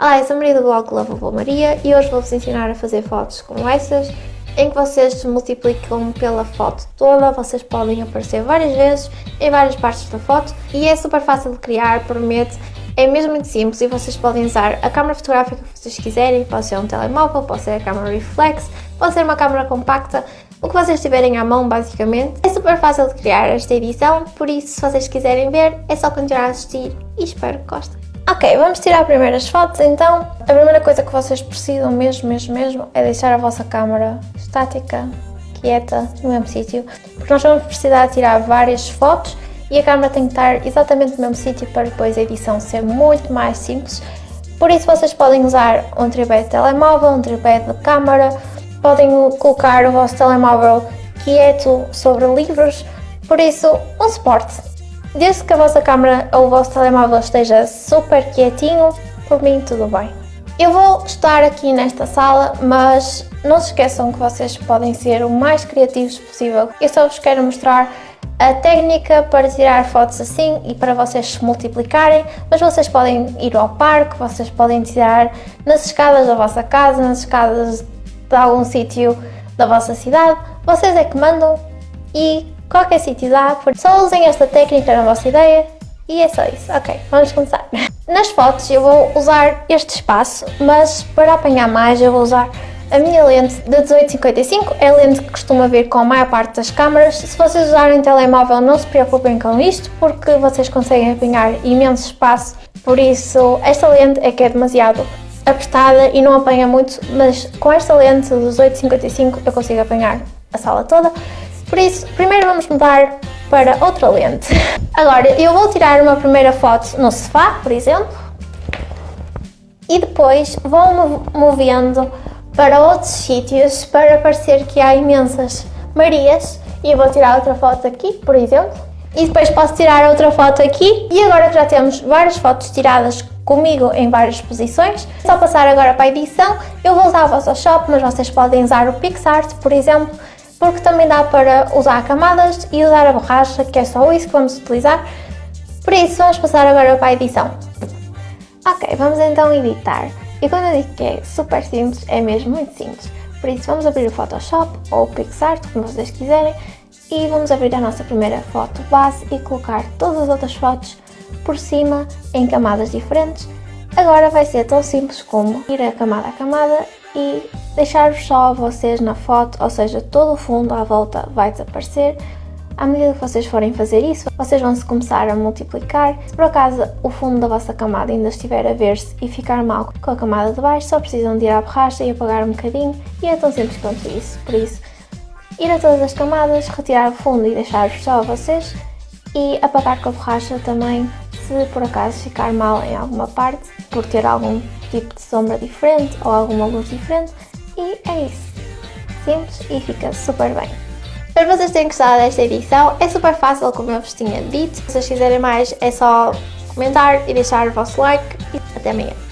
Olá, eu sou a Maria do blog Lovable Maria e hoje vou-vos ensinar a fazer fotos como estas em que vocês multiplicam pela foto toda, vocês podem aparecer várias vezes em várias partes da foto e é super fácil de criar, promete, é mesmo muito simples e vocês podem usar a câmera fotográfica que vocês quiserem, pode ser um telemóvel, pode ser a câmera reflex, pode ser uma câmera compacta, o que vocês tiverem à mão basicamente. É super fácil de criar esta edição, por isso se vocês quiserem ver é só continuar a assistir e espero que gostem. Ok, vamos tirar primeiras fotos então. A primeira coisa que vocês precisam mesmo, mesmo, mesmo é deixar a vossa câmera estática, quieta, no mesmo sítio, porque nós vamos precisar tirar várias fotos e a câmera tem que estar exatamente no mesmo sítio para depois a edição ser muito mais simples. Por isso vocês podem usar um tripé de telemóvel, um tripé de câmera, podem colocar o vosso telemóvel quieto sobre livros, por isso um suporte. Desde que a vossa câmera ou o vosso telemóvel esteja super quietinho, por mim tudo bem. Eu vou estar aqui nesta sala, mas não se esqueçam que vocês podem ser o mais criativos possível. Eu só vos quero mostrar a técnica para tirar fotos assim e para vocês se multiplicarem, mas vocês podem ir ao parque, vocês podem tirar nas escadas da vossa casa, nas escadas de algum sítio da vossa cidade, vocês é que mandam e qualquer sítio dá, só usem esta técnica na vossa ideia e é só isso. Ok, vamos começar. Nas fotos eu vou usar este espaço, mas para apanhar mais eu vou usar a minha lente de 1855, é a lente que costuma vir com a maior parte das câmaras. Se vocês usarem telemóvel não se preocupem com isto, porque vocês conseguem apanhar imenso espaço, por isso esta lente é que é demasiado apertada e não apanha muito, mas com esta lente de 1855 eu consigo apanhar a sala toda. Por isso, primeiro vamos mudar para outra lente. Agora, eu vou tirar uma primeira foto no sofá, por exemplo, e depois vou movendo para outros sítios para parecer que há imensas Marias. E eu vou tirar outra foto aqui, por exemplo. E depois posso tirar outra foto aqui. E agora que já temos várias fotos tiradas comigo em várias posições, é só passar agora para a edição. Eu vou usar o Photoshop, mas vocês podem usar o PixArt, por exemplo porque também dá para usar camadas e usar a borracha, que é só isso que vamos utilizar. Por isso, vamos passar agora para a edição. Ok, vamos então editar. E quando eu digo que é super simples, é mesmo muito simples. Por isso, vamos abrir o Photoshop ou o PixArt, como vocês quiserem, e vamos abrir a nossa primeira foto base e colocar todas as outras fotos por cima em camadas diferentes. Agora vai ser tão simples como ir a camada a camada e deixar só vocês na foto, ou seja, todo o fundo à volta vai desaparecer. À medida que vocês forem fazer isso, vocês vão se começar a multiplicar. Se por acaso o fundo da vossa camada ainda estiver a ver-se e ficar mal com a camada de baixo, só precisam de ir à borracha e apagar um bocadinho e é tão simples quanto isso. Por isso, ir a todas as camadas, retirar o fundo e deixar só vocês e apagar com a borracha também se por acaso ficar mal em alguma parte, por ter algum tipo de sombra diferente ou alguma luz diferente e é isso. Simples e fica super bem. Espero que vocês tenham gostado desta edição, é super fácil como eu vos tinha dito. Se vocês quiserem mais é só comentar e deixar o vosso like e até amanhã.